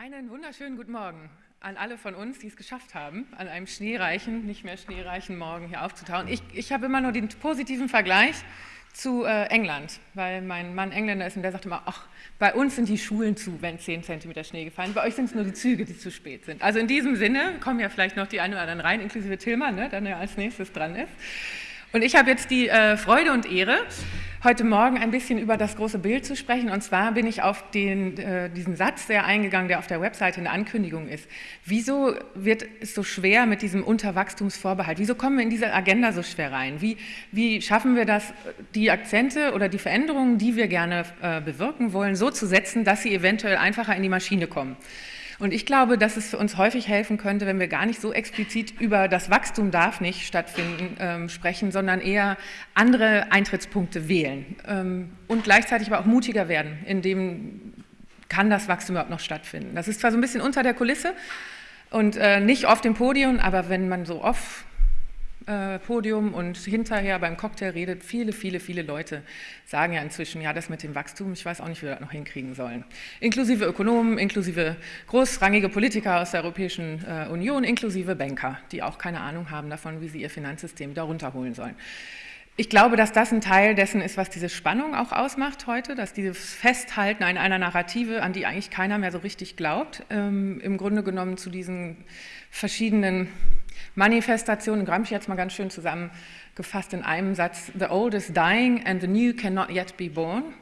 Einen wunderschönen guten Morgen an alle von uns, die es geschafft haben, an einem schneereichen, nicht mehr schneereichen Morgen hier aufzutauchen. Ich, ich habe immer nur den positiven Vergleich zu äh, England, weil mein Mann Engländer ist und der sagt immer, ach, bei uns sind die Schulen zu, wenn 10 cm Schnee gefallen, bei euch sind es nur die Züge, die zu spät sind. Also in diesem Sinne kommen ja vielleicht noch die einen oder anderen rein, inklusive Tillmann, ne, der ja als nächstes dran ist. Und ich habe jetzt die äh, Freude und Ehre, heute Morgen ein bisschen über das große Bild zu sprechen. Und zwar bin ich auf den, äh, diesen Satz sehr eingegangen, der auf der Webseite in der Ankündigung ist. Wieso wird es so schwer mit diesem Unterwachstumsvorbehalt? Wieso kommen wir in diese Agenda so schwer rein? Wie, wie schaffen wir das, die Akzente oder die Veränderungen, die wir gerne äh, bewirken wollen, so zu setzen, dass sie eventuell einfacher in die Maschine kommen? Und ich glaube, dass es für uns häufig helfen könnte, wenn wir gar nicht so explizit über das Wachstum darf nicht stattfinden ähm, sprechen, sondern eher andere Eintrittspunkte wählen ähm, und gleichzeitig aber auch mutiger werden, in dem kann das Wachstum überhaupt noch stattfinden. Das ist zwar so ein bisschen unter der Kulisse und äh, nicht auf dem Podium, aber wenn man so oft äh, Podium und hinterher beim Cocktail redet, viele, viele, viele Leute sagen ja inzwischen, ja, das mit dem Wachstum, ich weiß auch nicht, wie wir das noch hinkriegen sollen. Inklusive Ökonomen, inklusive großrangige Politiker aus der Europäischen äh, Union, inklusive Banker, die auch keine Ahnung haben davon, wie sie ihr Finanzsystem da runterholen sollen. Ich glaube, dass das ein Teil dessen ist, was diese Spannung auch ausmacht heute, dass dieses Festhalten an einer Narrative, an die eigentlich keiner mehr so richtig glaubt, ähm, im Grunde genommen zu diesen verschiedenen Manifestation, Gramsci hat es mal ganz schön zusammengefasst in einem Satz, the old is dying and the new cannot yet be born.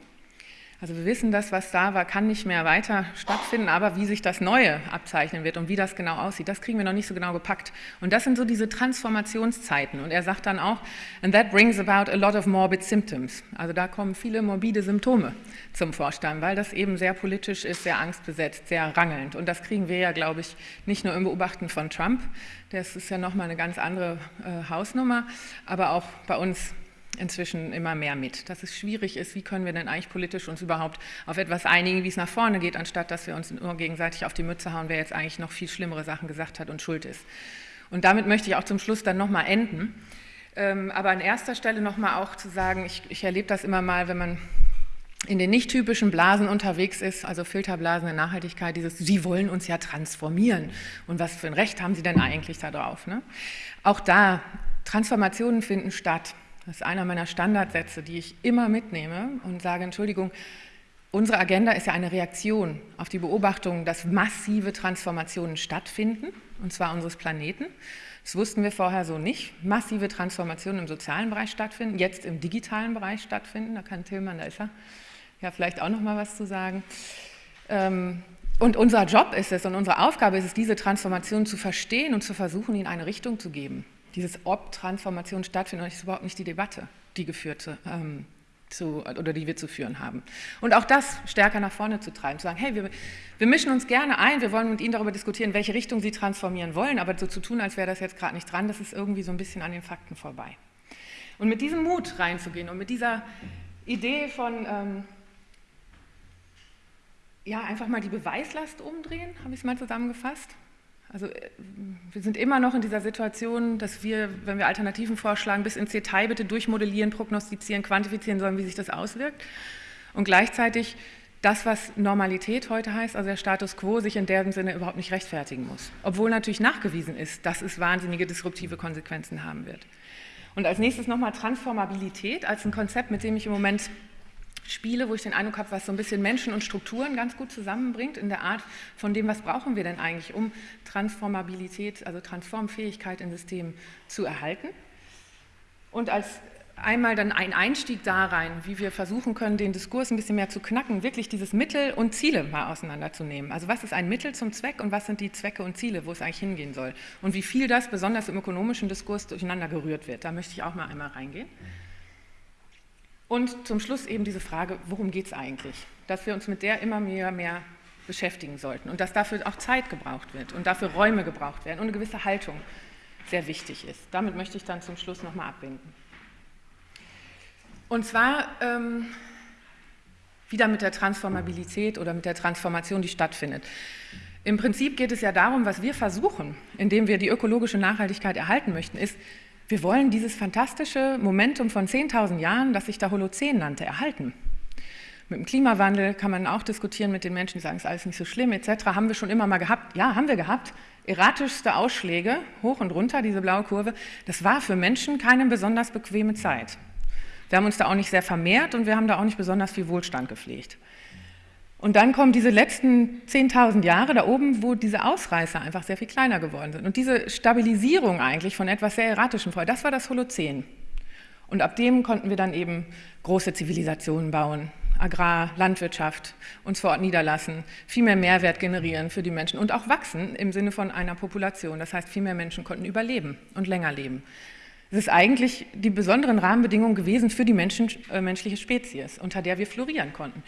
Also wir wissen, das, was da war, kann nicht mehr weiter stattfinden, aber wie sich das Neue abzeichnen wird und wie das genau aussieht, das kriegen wir noch nicht so genau gepackt. Und das sind so diese Transformationszeiten. Und er sagt dann auch, and that brings about a lot of morbid symptoms. Also da kommen viele morbide Symptome zum Vorstand, weil das eben sehr politisch ist, sehr angstbesetzt, sehr rangelnd. Und das kriegen wir ja, glaube ich, nicht nur im Beobachten von Trump, das ist ja nochmal eine ganz andere äh, Hausnummer, aber auch bei uns inzwischen immer mehr mit, dass es schwierig ist, wie können wir denn eigentlich politisch uns überhaupt auf etwas einigen, wie es nach vorne geht, anstatt dass wir uns nur gegenseitig auf die Mütze hauen, wer jetzt eigentlich noch viel schlimmere Sachen gesagt hat und schuld ist. Und damit möchte ich auch zum Schluss dann nochmal enden. Ähm, aber an erster Stelle nochmal auch zu sagen, ich, ich erlebe das immer mal, wenn man in den nicht typischen Blasen unterwegs ist, also Filterblasen der Nachhaltigkeit, dieses, Sie wollen uns ja transformieren. Und was für ein Recht haben Sie denn eigentlich darauf? Ne? Auch da, Transformationen finden statt. Das ist einer meiner Standardsätze, die ich immer mitnehme und sage, Entschuldigung, unsere Agenda ist ja eine Reaktion auf die Beobachtung, dass massive Transformationen stattfinden, und zwar unseres Planeten. Das wussten wir vorher so nicht. Massive Transformationen im sozialen Bereich stattfinden, jetzt im digitalen Bereich stattfinden. Da kann Tillmann, da ist er, ja vielleicht auch noch mal was zu sagen. Ähm, und unser Job ist es und unsere Aufgabe ist es, diese Transformation zu verstehen und zu versuchen, ihnen eine Richtung zu geben dieses ob Transformation stattfindet, ist überhaupt nicht die Debatte, die geführte ähm, zu, oder die wir zu führen haben. Und auch das stärker nach vorne zu treiben, zu sagen, hey, wir, wir mischen uns gerne ein, wir wollen mit Ihnen darüber diskutieren, welche Richtung Sie transformieren wollen, aber so zu tun, als wäre das jetzt gerade nicht dran, das ist irgendwie so ein bisschen an den Fakten vorbei. Und mit diesem Mut reinzugehen und mit dieser Idee von, ähm, ja, einfach mal die Beweislast umdrehen, habe ich es mal zusammengefasst, also äh, wir sind immer noch in dieser Situation, dass wir, wenn wir Alternativen vorschlagen, bis ins Detail bitte durchmodellieren, prognostizieren, quantifizieren sollen, wie sich das auswirkt. Und gleichzeitig das, was Normalität heute heißt, also der Status quo, sich in dem Sinne überhaupt nicht rechtfertigen muss. Obwohl natürlich nachgewiesen ist, dass es wahnsinnige disruptive Konsequenzen haben wird. Und als nächstes nochmal Transformabilität als ein Konzept, mit dem ich im Moment Spiele, wo ich den Eindruck habe, was so ein bisschen Menschen und Strukturen ganz gut zusammenbringt, in der Art von dem, was brauchen wir denn eigentlich, um Transformabilität, also Transformfähigkeit in Systemen zu erhalten. Und als einmal dann ein Einstieg da rein, wie wir versuchen können, den Diskurs ein bisschen mehr zu knacken, wirklich dieses Mittel und Ziele mal auseinanderzunehmen. Also was ist ein Mittel zum Zweck und was sind die Zwecke und Ziele, wo es eigentlich hingehen soll. Und wie viel das besonders im ökonomischen Diskurs durcheinander gerührt wird. Da möchte ich auch mal einmal reingehen. Und zum Schluss eben diese Frage, worum geht es eigentlich? Dass wir uns mit der immer mehr, mehr beschäftigen sollten und dass dafür auch Zeit gebraucht wird und dafür Räume gebraucht werden und eine gewisse Haltung sehr wichtig ist. Damit möchte ich dann zum Schluss nochmal abbinden. Und zwar ähm, wieder mit der Transformabilität oder mit der Transformation, die stattfindet. Im Prinzip geht es ja darum, was wir versuchen, indem wir die ökologische Nachhaltigkeit erhalten möchten, ist, wir wollen dieses fantastische Momentum von 10.000 Jahren, das sich da Holozän nannte, erhalten. Mit dem Klimawandel kann man auch diskutieren mit den Menschen, die sagen, es ist alles nicht so schlimm etc. Haben wir schon immer mal gehabt? Ja, haben wir gehabt. Erratischste Ausschläge, hoch und runter, diese blaue Kurve. Das war für Menschen keine besonders bequeme Zeit. Wir haben uns da auch nicht sehr vermehrt und wir haben da auch nicht besonders viel Wohlstand gepflegt. Und dann kommen diese letzten 10.000 Jahre da oben, wo diese Ausreißer einfach sehr viel kleiner geworden sind. Und diese Stabilisierung eigentlich von etwas sehr Erratischem vorher, das war das Holozän. Und ab dem konnten wir dann eben große Zivilisationen bauen, Agrar, Landwirtschaft, uns vor Ort niederlassen, viel mehr Mehrwert generieren für die Menschen und auch wachsen im Sinne von einer Population. Das heißt, viel mehr Menschen konnten überleben und länger leben. Es ist eigentlich die besonderen Rahmenbedingungen gewesen für die Menschen, äh, menschliche Spezies, unter der wir florieren konnten.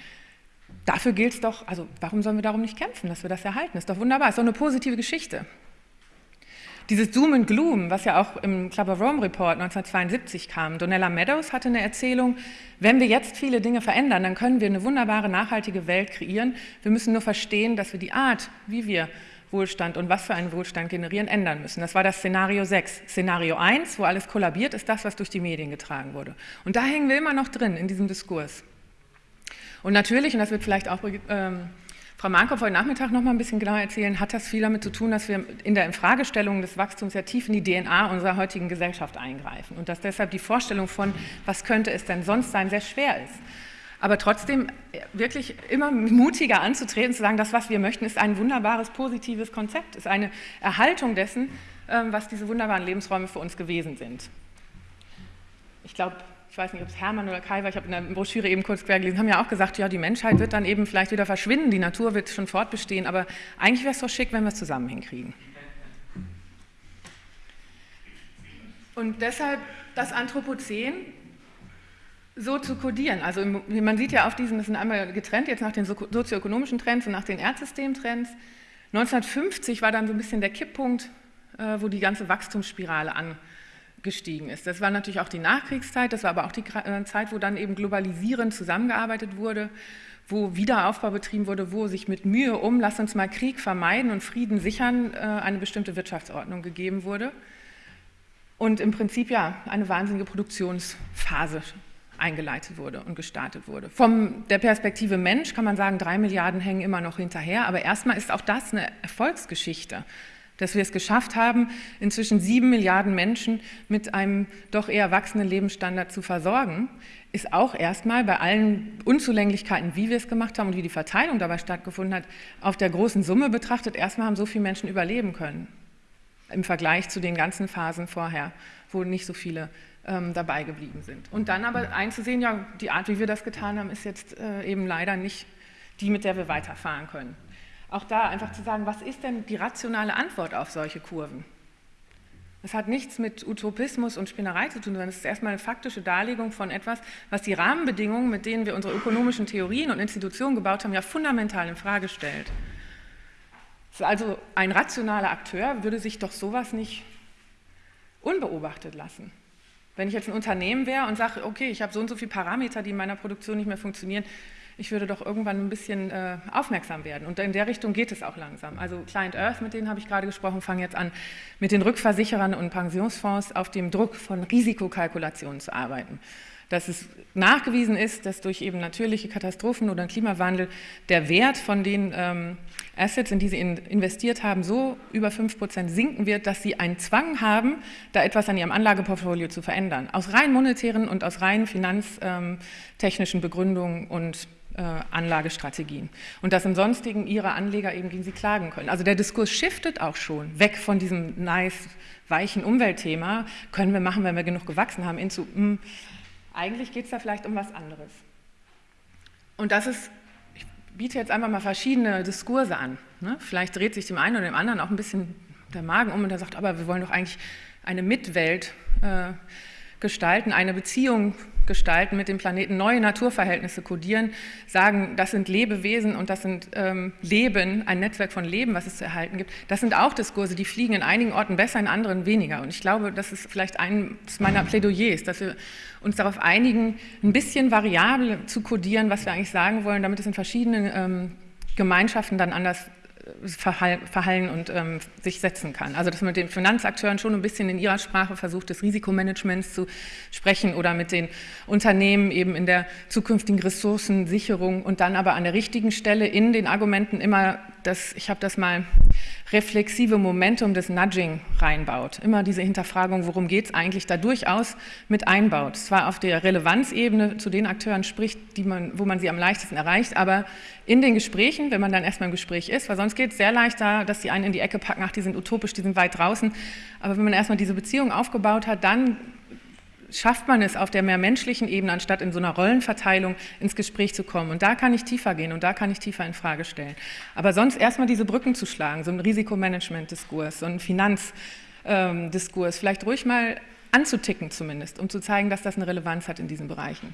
Dafür gilt es doch, also warum sollen wir darum nicht kämpfen, dass wir das erhalten? Ist doch wunderbar, ist doch eine positive Geschichte. Dieses Doom and Gloom, was ja auch im Club of Rome Report 1972 kam, Donella Meadows hatte eine Erzählung, wenn wir jetzt viele Dinge verändern, dann können wir eine wunderbare, nachhaltige Welt kreieren. Wir müssen nur verstehen, dass wir die Art, wie wir Wohlstand und was für einen Wohlstand generieren, ändern müssen. Das war das Szenario 6. Szenario 1, wo alles kollabiert, ist das, was durch die Medien getragen wurde. Und da hängen wir immer noch drin in diesem Diskurs. Und natürlich, und das wird vielleicht auch ähm, Frau Markov heute Nachmittag noch mal ein bisschen genauer erzählen, hat das viel damit zu tun, dass wir in der Infragestellung des Wachstums ja tief in die DNA unserer heutigen Gesellschaft eingreifen und dass deshalb die Vorstellung von, was könnte es denn sonst sein, sehr schwer ist. Aber trotzdem wirklich immer mutiger anzutreten, zu sagen, das, was wir möchten, ist ein wunderbares, positives Konzept, ist eine Erhaltung dessen, ähm, was diese wunderbaren Lebensräume für uns gewesen sind. Ich glaube, ich weiß nicht, ob es Hermann oder Kai war, ich habe in der Broschüre eben kurz quer gelesen, haben ja auch gesagt, ja, die Menschheit wird dann eben vielleicht wieder verschwinden, die Natur wird schon fortbestehen, aber eigentlich wäre es doch schick, wenn wir es zusammen hinkriegen. Und deshalb das Anthropozän so zu kodieren. Also man sieht ja auf diesen, das sind einmal getrennt jetzt nach den sozioökonomischen Trends und nach den Erdsystemtrends. 1950 war dann so ein bisschen der Kipppunkt, äh, wo die ganze Wachstumsspirale an gestiegen ist. Das war natürlich auch die Nachkriegszeit, das war aber auch die äh, Zeit, wo dann eben globalisierend zusammengearbeitet wurde, wo Wiederaufbau betrieben wurde, wo sich mit Mühe um, lass uns mal Krieg vermeiden und Frieden sichern, äh, eine bestimmte Wirtschaftsordnung gegeben wurde. Und im Prinzip ja eine wahnsinnige Produktionsphase eingeleitet wurde und gestartet wurde. Von der Perspektive Mensch kann man sagen, drei Milliarden hängen immer noch hinterher, aber erstmal ist auch das eine Erfolgsgeschichte dass wir es geschafft haben, inzwischen sieben Milliarden Menschen mit einem doch eher wachsenden Lebensstandard zu versorgen, ist auch erstmal bei allen Unzulänglichkeiten, wie wir es gemacht haben und wie die Verteilung dabei stattgefunden hat, auf der großen Summe betrachtet, erstmal haben so viele Menschen überleben können im Vergleich zu den ganzen Phasen vorher, wo nicht so viele ähm, dabei geblieben sind. Und dann aber einzusehen, ja, die Art, wie wir das getan haben, ist jetzt äh, eben leider nicht die, mit der wir weiterfahren können auch da einfach zu sagen, was ist denn die rationale Antwort auf solche Kurven? Das hat nichts mit Utopismus und Spinnerei zu tun, sondern es ist erstmal eine faktische Darlegung von etwas, was die Rahmenbedingungen, mit denen wir unsere ökonomischen Theorien und Institutionen gebaut haben, ja fundamental in Frage stellt. Also ein rationaler Akteur würde sich doch sowas nicht unbeobachtet lassen. Wenn ich jetzt ein Unternehmen wäre und sage, okay, ich habe so und so viele Parameter, die in meiner Produktion nicht mehr funktionieren, ich würde doch irgendwann ein bisschen äh, aufmerksam werden. Und in der Richtung geht es auch langsam. Also Client Earth, mit denen habe ich gerade gesprochen, fangen jetzt an, mit den Rückversicherern und Pensionsfonds auf dem Druck von Risikokalkulationen zu arbeiten. Dass es nachgewiesen ist, dass durch eben natürliche Katastrophen oder Klimawandel der Wert von den ähm, Assets, in die sie in, investiert haben, so über 5% sinken wird, dass sie einen Zwang haben, da etwas an ihrem Anlageportfolio zu verändern. Aus rein monetären und aus rein finanztechnischen Begründungen und Anlagestrategien und dass im Sonstigen ihre Anleger eben gegen sie klagen können. Also der Diskurs shiftet auch schon weg von diesem nice, weichen Umweltthema, können wir machen, wenn wir genug gewachsen haben, hinzu, mh, hm, eigentlich geht es da vielleicht um was anderes. Und das ist, ich biete jetzt einfach mal verschiedene Diskurse an. Ne? Vielleicht dreht sich dem einen oder dem anderen auch ein bisschen der Magen um und er sagt, aber wir wollen doch eigentlich eine Mitwelt äh, gestalten, eine Beziehung gestalten mit dem Planeten, neue Naturverhältnisse kodieren, sagen, das sind Lebewesen und das sind ähm, Leben, ein Netzwerk von Leben, was es zu erhalten gibt. Das sind auch Diskurse, die fliegen in einigen Orten besser, in anderen weniger. Und ich glaube, das ist vielleicht eines meiner Plädoyers, dass wir uns darauf einigen, ein bisschen variabel zu kodieren, was wir eigentlich sagen wollen, damit es in verschiedenen ähm, Gemeinschaften dann anders verhallen und ähm, sich setzen kann. Also dass man mit den Finanzakteuren schon ein bisschen in ihrer Sprache versucht, des Risikomanagements zu sprechen oder mit den Unternehmen eben in der zukünftigen Ressourcensicherung und dann aber an der richtigen Stelle in den Argumenten immer das, ich habe das mal reflexive Momentum des Nudging reinbaut. Immer diese Hinterfragung, worum geht es eigentlich, da durchaus mit einbaut. Zwar auf der Relevanzebene zu den Akteuren spricht, die man, wo man sie am leichtesten erreicht, aber in den Gesprächen, wenn man dann erstmal im Gespräch ist, weil sonst geht es sehr leicht da, dass die einen in die Ecke packen, ach, die sind utopisch, die sind weit draußen. Aber wenn man erstmal diese Beziehung aufgebaut hat, dann schafft man es auf der mehr menschlichen Ebene, anstatt in so einer Rollenverteilung ins Gespräch zu kommen. Und da kann ich tiefer gehen und da kann ich tiefer in Frage stellen. Aber sonst erstmal diese Brücken zu schlagen, so ein Risikomanagement-Diskurs, so ein Finanzdiskurs, vielleicht ruhig mal anzuticken zumindest, um zu zeigen, dass das eine Relevanz hat in diesen Bereichen.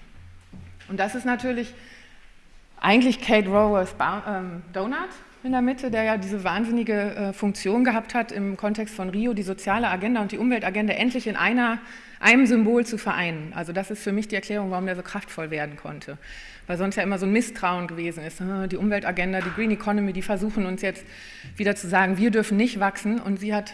Und das ist natürlich eigentlich Kate Rowers ähm, Donut in der Mitte, der ja diese wahnsinnige äh, Funktion gehabt hat, im Kontext von Rio die soziale Agenda und die Umweltagenda endlich in einer einem Symbol zu vereinen. Also das ist für mich die Erklärung, warum der so kraftvoll werden konnte. Weil sonst ja immer so ein Misstrauen gewesen ist. Ah, die Umweltagenda, die Green Economy, die versuchen uns jetzt wieder zu sagen, wir dürfen nicht wachsen. Und sie hat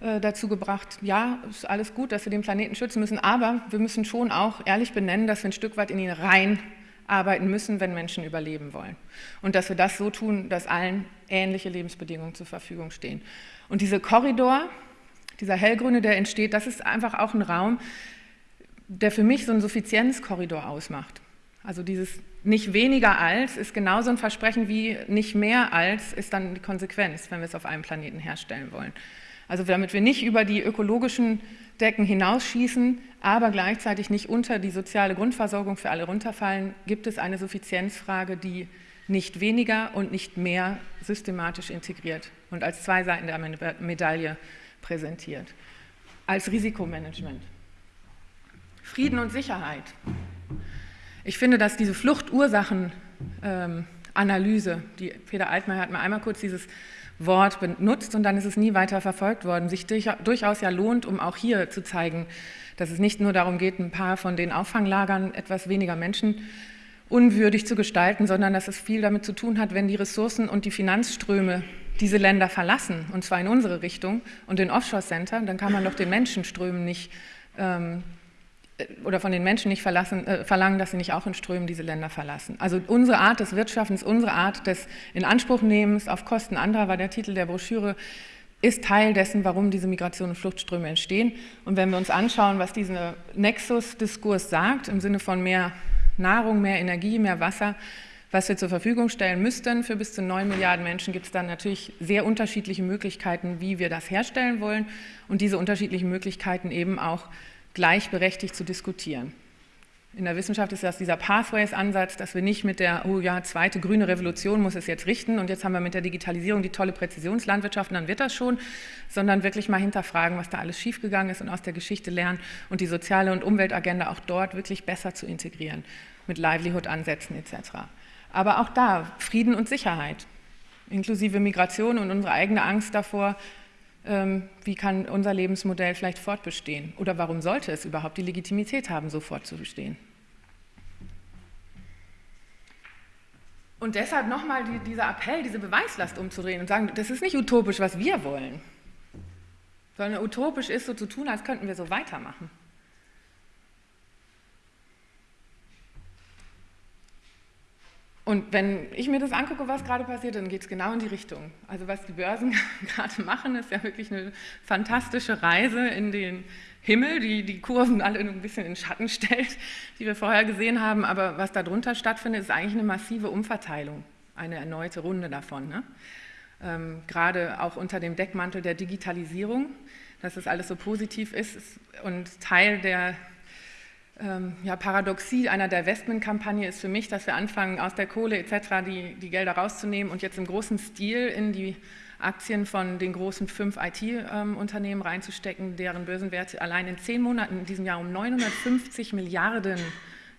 äh, dazu gebracht, ja, ist alles gut, dass wir den Planeten schützen müssen, aber wir müssen schon auch ehrlich benennen, dass wir ein Stück weit in ihn rein arbeiten müssen, wenn Menschen überleben wollen. Und dass wir das so tun, dass allen ähnliche Lebensbedingungen zur Verfügung stehen. Und diese Korridor, dieser hellgrüne, der entsteht, das ist einfach auch ein Raum, der für mich so einen Suffizienzkorridor ausmacht. Also dieses nicht weniger als ist genauso ein Versprechen wie nicht mehr als ist dann die Konsequenz, wenn wir es auf einem Planeten herstellen wollen. Also damit wir nicht über die ökologischen Decken hinausschießen, aber gleichzeitig nicht unter die soziale Grundversorgung für alle runterfallen, gibt es eine Suffizienzfrage, die nicht weniger und nicht mehr systematisch integriert und als zwei Seiten der Medaille präsentiert. Als Risikomanagement. Frieden und Sicherheit. Ich finde, dass diese Fluchtursachenanalyse, ähm, die Peter Altmaier hat mal einmal kurz dieses Wort benutzt und dann ist es nie weiter verfolgt worden, sich durchaus ja lohnt, um auch hier zu zeigen, dass es nicht nur darum geht, ein paar von den Auffanglagern etwas weniger Menschen unwürdig zu gestalten, sondern dass es viel damit zu tun hat, wenn die Ressourcen und die Finanzströme diese Länder verlassen, und zwar in unsere Richtung und in Offshore-Center, dann kann man doch den Menschenströmen nicht ähm, oder von den Menschen nicht verlassen, äh, verlangen, dass sie nicht auch in Strömen diese Länder verlassen. Also unsere Art des Wirtschaftens, unsere Art des Inanspruchnehmens auf Kosten anderer, war der Titel der Broschüre, ist Teil dessen, warum diese Migration und Fluchtströme entstehen. Und wenn wir uns anschauen, was dieser Nexus-Diskurs sagt, im Sinne von mehr Nahrung, mehr Energie, mehr Wasser, was wir zur Verfügung stellen müssten für bis zu 9 Milliarden Menschen, gibt es dann natürlich sehr unterschiedliche Möglichkeiten, wie wir das herstellen wollen und diese unterschiedlichen Möglichkeiten eben auch gleichberechtigt zu diskutieren. In der Wissenschaft ist das dieser Pathways-Ansatz, dass wir nicht mit der, oh ja, zweite grüne Revolution muss es jetzt richten und jetzt haben wir mit der Digitalisierung die tolle Präzisionslandwirtschaft und dann wird das schon, sondern wirklich mal hinterfragen, was da alles schiefgegangen ist und aus der Geschichte lernen und die soziale und Umweltagenda auch dort wirklich besser zu integrieren mit Livelihood-Ansätzen etc. Aber auch da Frieden und Sicherheit, inklusive Migration und unsere eigene Angst davor, ähm, wie kann unser Lebensmodell vielleicht fortbestehen oder warum sollte es überhaupt die Legitimität haben, so fortzubestehen. Und deshalb nochmal die, dieser Appell, diese Beweislast umzudrehen und sagen, das ist nicht utopisch, was wir wollen, sondern utopisch ist so zu tun, als könnten wir so weitermachen. Und wenn ich mir das angucke, was gerade passiert, dann geht es genau in die Richtung. Also was die Börsen gerade machen, ist ja wirklich eine fantastische Reise in den Himmel, die die Kurven alle ein bisschen in Schatten stellt, die wir vorher gesehen haben. Aber was darunter stattfindet, ist eigentlich eine massive Umverteilung, eine erneute Runde davon. Ne? Ähm, gerade auch unter dem Deckmantel der Digitalisierung, dass das alles so positiv ist und Teil der ähm, ja, Paradoxie einer Divestment-Kampagne ist für mich, dass wir anfangen, aus der Kohle etc. Die, die Gelder rauszunehmen und jetzt im großen Stil in die Aktien von den großen fünf IT-Unternehmen reinzustecken, deren Börsenwerte allein in zehn Monaten in diesem Jahr um 950 Milliarden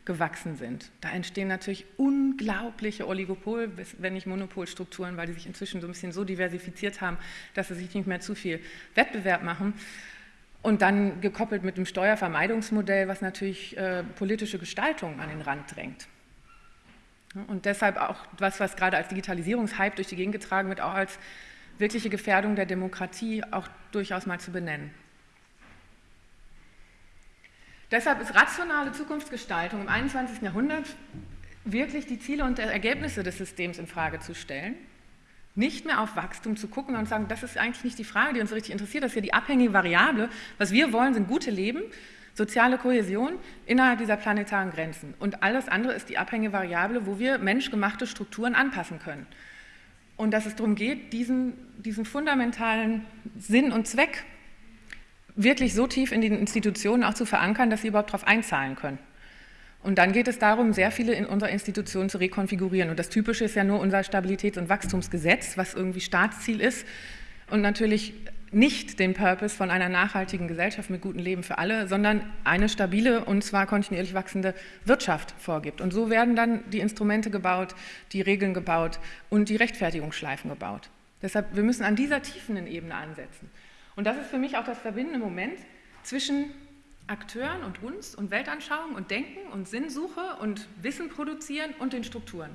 gewachsen sind. Da entstehen natürlich unglaubliche Oligopol, wenn nicht Monopolstrukturen, weil die sich inzwischen so ein bisschen so diversifiziert haben, dass sie sich nicht mehr zu viel Wettbewerb machen. Und dann gekoppelt mit dem Steuervermeidungsmodell, was natürlich äh, politische Gestaltung an den Rand drängt. Und deshalb auch was, was gerade als Digitalisierungshype durch die Gegend getragen wird, auch als wirkliche Gefährdung der Demokratie auch durchaus mal zu benennen. Deshalb ist rationale Zukunftsgestaltung im 21. Jahrhundert wirklich die Ziele und Ergebnisse des Systems in Frage zu stellen, nicht mehr auf Wachstum zu gucken und zu sagen, das ist eigentlich nicht die Frage, die uns richtig interessiert, das ist ja die abhängige Variable. Was wir wollen, sind gute Leben, soziale Kohäsion innerhalb dieser planetaren Grenzen. Und alles andere ist die abhängige Variable, wo wir menschgemachte Strukturen anpassen können. Und dass es darum geht, diesen, diesen fundamentalen Sinn und Zweck wirklich so tief in den Institutionen auch zu verankern, dass sie überhaupt darauf einzahlen können. Und dann geht es darum, sehr viele in unserer Institution zu rekonfigurieren. Und das Typische ist ja nur unser Stabilitäts- und Wachstumsgesetz, was irgendwie Staatsziel ist und natürlich nicht den Purpose von einer nachhaltigen Gesellschaft mit gutem Leben für alle, sondern eine stabile und zwar kontinuierlich wachsende Wirtschaft vorgibt. Und so werden dann die Instrumente gebaut, die Regeln gebaut und die Rechtfertigungsschleifen gebaut. Deshalb, wir müssen an dieser tiefenden Ebene ansetzen. Und das ist für mich auch das verbindende Moment zwischen Akteuren und uns und Weltanschauung und Denken und Sinnsuche und Wissen produzieren und den Strukturen.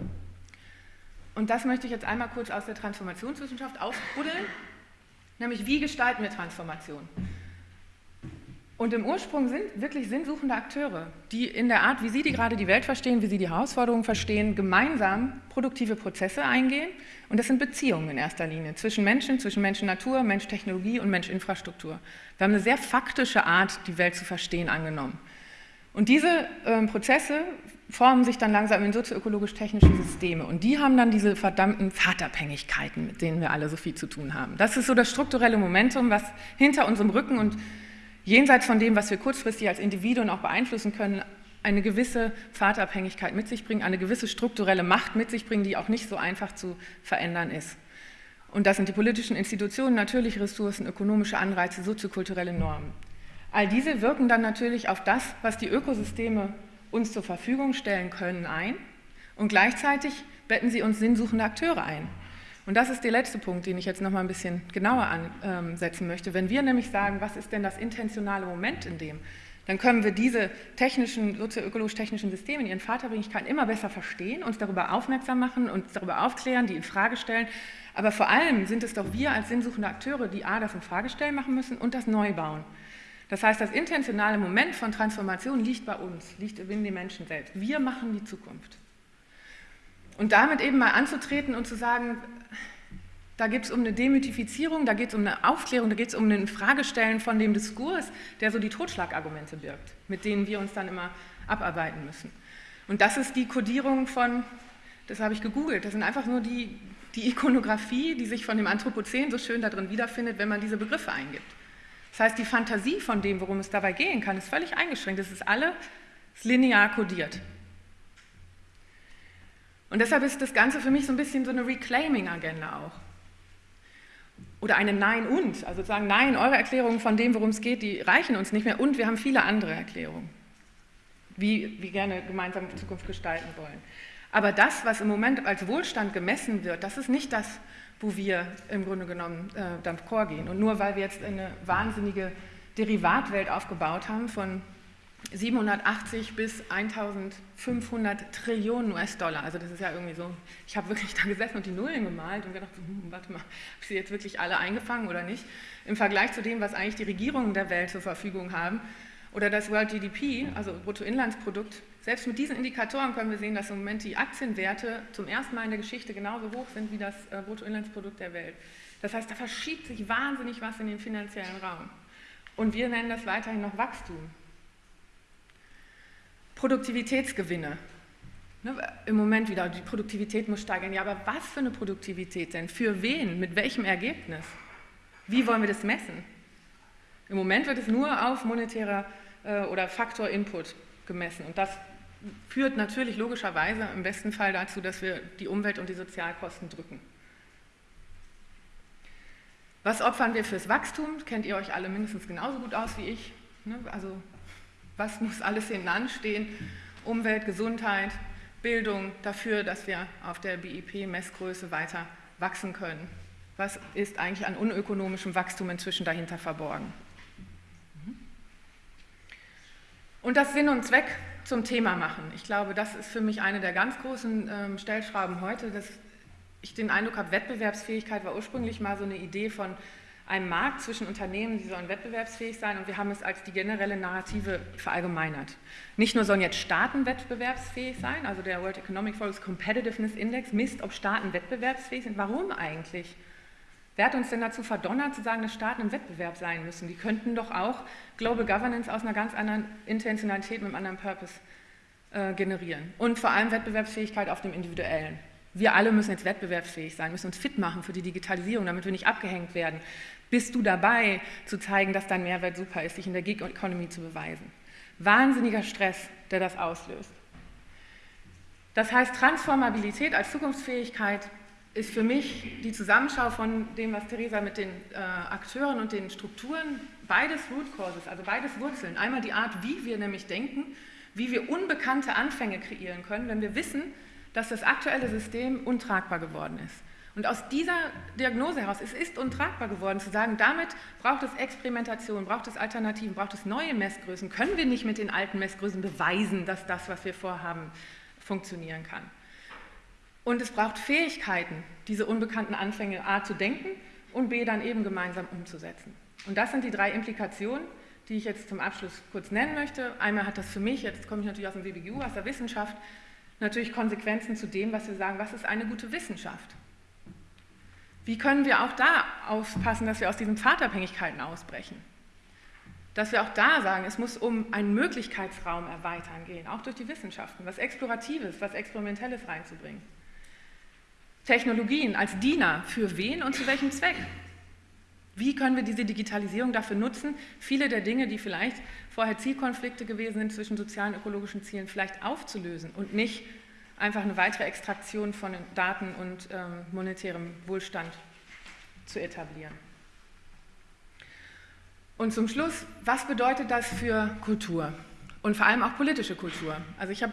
Und das möchte ich jetzt einmal kurz aus der Transformationswissenschaft ausbuddeln, nämlich wie gestalten wir Transformation? Und im Ursprung sind wirklich sinnsuchende Akteure, die in der Art, wie sie die gerade die Welt verstehen, wie sie die Herausforderungen verstehen, gemeinsam produktive Prozesse eingehen. Und das sind Beziehungen in erster Linie zwischen Menschen, zwischen Mensch-Natur, Mensch-Technologie und Mensch-Infrastruktur. Wir haben eine sehr faktische Art, die Welt zu verstehen, angenommen. Und diese äh, Prozesse formen sich dann langsam in sozioökologisch-technische Systeme. Und die haben dann diese verdammten Pfadabhängigkeiten, mit denen wir alle so viel zu tun haben. Das ist so das strukturelle Momentum, was hinter unserem Rücken und jenseits von dem, was wir kurzfristig als Individuen auch beeinflussen können, eine gewisse Pfadabhängigkeit mit sich bringen, eine gewisse strukturelle Macht mit sich bringen, die auch nicht so einfach zu verändern ist. Und das sind die politischen Institutionen, natürliche Ressourcen, ökonomische Anreize, soziokulturelle Normen. All diese wirken dann natürlich auf das, was die Ökosysteme uns zur Verfügung stellen können, ein und gleichzeitig betten sie uns sinnsuchende Akteure ein. Und das ist der letzte Punkt, den ich jetzt noch mal ein bisschen genauer ansetzen möchte. Wenn wir nämlich sagen, was ist denn das intentionale Moment in dem, dann können wir diese technischen, sozioökologisch-technischen Systeme in ihren Vaterbringigkeiten immer besser verstehen, uns darüber aufmerksam machen, uns darüber aufklären, die in Frage stellen. Aber vor allem sind es doch wir als sinnsuchende Akteure, die A, das in Frage stellen machen müssen und das neu bauen. Das heißt, das intentionale Moment von Transformation liegt bei uns, liegt in den Menschen selbst. Wir machen die Zukunft. Und damit eben mal anzutreten und zu sagen, da geht es um eine Demythifizierung, da geht es um eine Aufklärung, da geht es um ein Fragestellen von dem Diskurs, der so die Totschlagargumente birgt, mit denen wir uns dann immer abarbeiten müssen. Und das ist die Kodierung von, das habe ich gegoogelt, das sind einfach nur die, die Ikonografie, die sich von dem Anthropozän so schön darin wiederfindet, wenn man diese Begriffe eingibt. Das heißt, die Fantasie von dem, worum es dabei gehen kann, ist völlig eingeschränkt. Es ist alles linear kodiert. Und deshalb ist das Ganze für mich so ein bisschen so eine Reclaiming-Agenda auch. Oder eine Nein und, also sagen, nein, eure Erklärungen von dem, worum es geht, die reichen uns nicht mehr und wir haben viele andere Erklärungen, wie wir gerne gemeinsam Zukunft gestalten wollen. Aber das, was im Moment als Wohlstand gemessen wird, das ist nicht das, wo wir im Grunde genommen äh, d'accord gehen. Und nur weil wir jetzt eine wahnsinnige Derivatwelt aufgebaut haben von 780 bis 1500 Trillionen US-Dollar. Also das ist ja irgendwie so, ich habe wirklich da gesessen und die Nullen gemalt und gedacht, hm, warte mal, habe ich sie jetzt wirklich alle eingefangen oder nicht? Im Vergleich zu dem, was eigentlich die Regierungen der Welt zur Verfügung haben oder das World GDP, also Bruttoinlandsprodukt, selbst mit diesen Indikatoren können wir sehen, dass im Moment die Aktienwerte zum ersten Mal in der Geschichte genauso hoch sind wie das äh, Bruttoinlandsprodukt der Welt. Das heißt, da verschiebt sich wahnsinnig was in den finanziellen Raum. Und wir nennen das weiterhin noch Wachstum. Produktivitätsgewinne. Ne, Im Moment wieder, die Produktivität muss steigern. Ja, aber was für eine Produktivität denn? Für wen? Mit welchem Ergebnis? Wie wollen wir das messen? Im Moment wird es nur auf monetärer äh, oder Faktor Input gemessen. Und das führt natürlich logischerweise im besten Fall dazu, dass wir die Umwelt- und die Sozialkosten drücken. Was opfern wir fürs Wachstum? Kennt ihr euch alle mindestens genauso gut aus wie ich? Ne, also was muss alles hinten anstehen? Umwelt, Gesundheit, Bildung dafür, dass wir auf der BIP-Messgröße weiter wachsen können. Was ist eigentlich an unökonomischem Wachstum inzwischen dahinter verborgen? Und das Sinn und Zweck zum Thema machen. Ich glaube, das ist für mich eine der ganz großen ähm, Stellschrauben heute, dass ich den Eindruck habe, Wettbewerbsfähigkeit war ursprünglich mal so eine Idee von einem Markt zwischen Unternehmen, die sollen wettbewerbsfähig sein und wir haben es als die generelle Narrative verallgemeinert. Nicht nur sollen jetzt Staaten wettbewerbsfähig sein, also der World Economic Forum's Competitiveness Index misst, ob Staaten wettbewerbsfähig sind. Warum eigentlich? Wer hat uns denn dazu verdonnert, zu sagen, dass Staaten im Wettbewerb sein müssen? Die könnten doch auch Global Governance aus einer ganz anderen Intentionalität mit einem anderen Purpose äh, generieren. Und vor allem Wettbewerbsfähigkeit auf dem Individuellen. Wir alle müssen jetzt wettbewerbsfähig sein, müssen uns fit machen für die Digitalisierung, damit wir nicht abgehängt werden. Bist du dabei, zu zeigen, dass dein Mehrwert super ist, dich in der Gig Economy zu beweisen? Wahnsinniger Stress, der das auslöst. Das heißt, Transformabilität als Zukunftsfähigkeit ist für mich die Zusammenschau von dem, was Theresa mit den äh, Akteuren und den Strukturen, beides Root Causes, also beides Wurzeln. Einmal die Art, wie wir nämlich denken, wie wir unbekannte Anfänge kreieren können, wenn wir wissen, dass das aktuelle System untragbar geworden ist. Und aus dieser Diagnose heraus, es ist untragbar geworden, zu sagen, damit braucht es Experimentation, braucht es Alternativen, braucht es neue Messgrößen, können wir nicht mit den alten Messgrößen beweisen, dass das, was wir vorhaben, funktionieren kann. Und es braucht Fähigkeiten, diese unbekannten Anfänge A zu denken und B dann eben gemeinsam umzusetzen. Und das sind die drei Implikationen, die ich jetzt zum Abschluss kurz nennen möchte. Einmal hat das für mich, jetzt komme ich natürlich aus dem WBGU, aus der Wissenschaft, natürlich Konsequenzen zu dem, was wir sagen, was ist eine gute Wissenschaft? Wie können wir auch da aufpassen, dass wir aus diesen Pfadabhängigkeiten ausbrechen? Dass wir auch da sagen, es muss um einen Möglichkeitsraum erweitern gehen, auch durch die Wissenschaften, was Exploratives, was Experimentelles reinzubringen. Technologien als Diener für wen und zu welchem Zweck? Wie können wir diese Digitalisierung dafür nutzen, viele der Dinge, die vielleicht vorher Zielkonflikte gewesen sind zwischen sozialen und ökologischen Zielen, vielleicht aufzulösen und nicht einfach eine weitere Extraktion von Daten und ähm, monetärem Wohlstand zu etablieren. Und zum Schluss, was bedeutet das für Kultur und vor allem auch politische Kultur? Also ich habe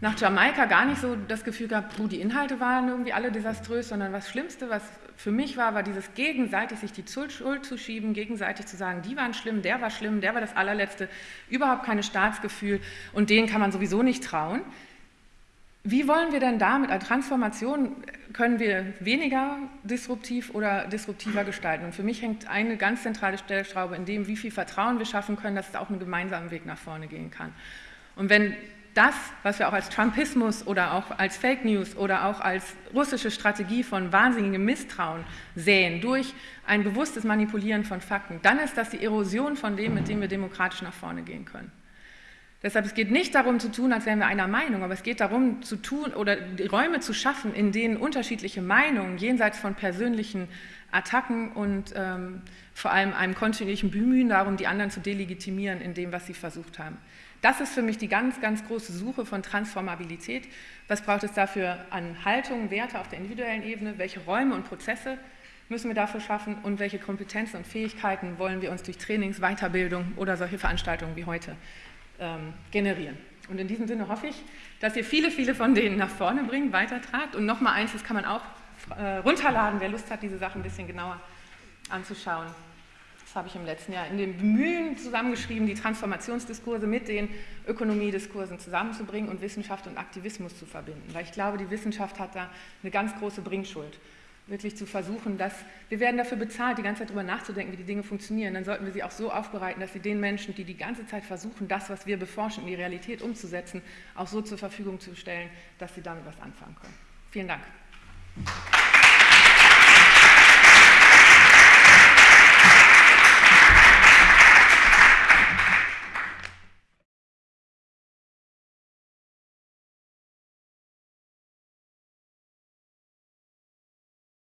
nach Jamaika gar nicht so das Gefühl gehabt, die Inhalte waren irgendwie alle desaströs, sondern das Schlimmste, was für mich war, war dieses gegenseitig sich die Schuld zu schieben, gegenseitig zu sagen, die waren schlimm, der war schlimm, der war das allerletzte, überhaupt keine Staatsgefühl und denen kann man sowieso nicht trauen. Wie wollen wir denn damit, als Transformation können wir weniger disruptiv oder disruptiver gestalten? Und für mich hängt eine ganz zentrale Stellschraube in dem, wie viel Vertrauen wir schaffen können, dass es auch einen gemeinsamen Weg nach vorne gehen kann. Und wenn das, was wir auch als Trumpismus oder auch als Fake News oder auch als russische Strategie von wahnsinnigem Misstrauen sehen, durch ein bewusstes Manipulieren von Fakten, dann ist das die Erosion von dem, mit dem wir demokratisch nach vorne gehen können. Deshalb, es geht nicht darum zu tun, als wären wir einer Meinung, aber es geht darum zu tun oder Räume zu schaffen, in denen unterschiedliche Meinungen jenseits von persönlichen Attacken und ähm, vor allem einem kontinuierlichen Bemühen darum, die anderen zu delegitimieren in dem, was sie versucht haben. Das ist für mich die ganz, ganz große Suche von Transformabilität. Was braucht es dafür an Haltung, Werte auf der individuellen Ebene? Welche Räume und Prozesse müssen wir dafür schaffen? Und welche Kompetenzen und Fähigkeiten wollen wir uns durch Trainings, Weiterbildung oder solche Veranstaltungen wie heute ähm, generieren. Und in diesem Sinne hoffe ich, dass ihr viele, viele von denen nach vorne bringt, weitertragt. Und nochmal eins, das kann man auch äh, runterladen, wer Lust hat, diese Sachen ein bisschen genauer anzuschauen. Das habe ich im letzten Jahr in dem Bemühen zusammengeschrieben, die Transformationsdiskurse mit den Ökonomiediskursen zusammenzubringen und Wissenschaft und Aktivismus zu verbinden. Weil ich glaube, die Wissenschaft hat da eine ganz große Bringschuld wirklich zu versuchen, dass wir werden dafür bezahlt, die ganze Zeit darüber nachzudenken, wie die Dinge funktionieren. Dann sollten wir sie auch so aufbereiten, dass sie den Menschen, die die ganze Zeit versuchen, das, was wir beforschen, in die Realität umzusetzen, auch so zur Verfügung zu stellen, dass sie damit was anfangen können. Vielen Dank.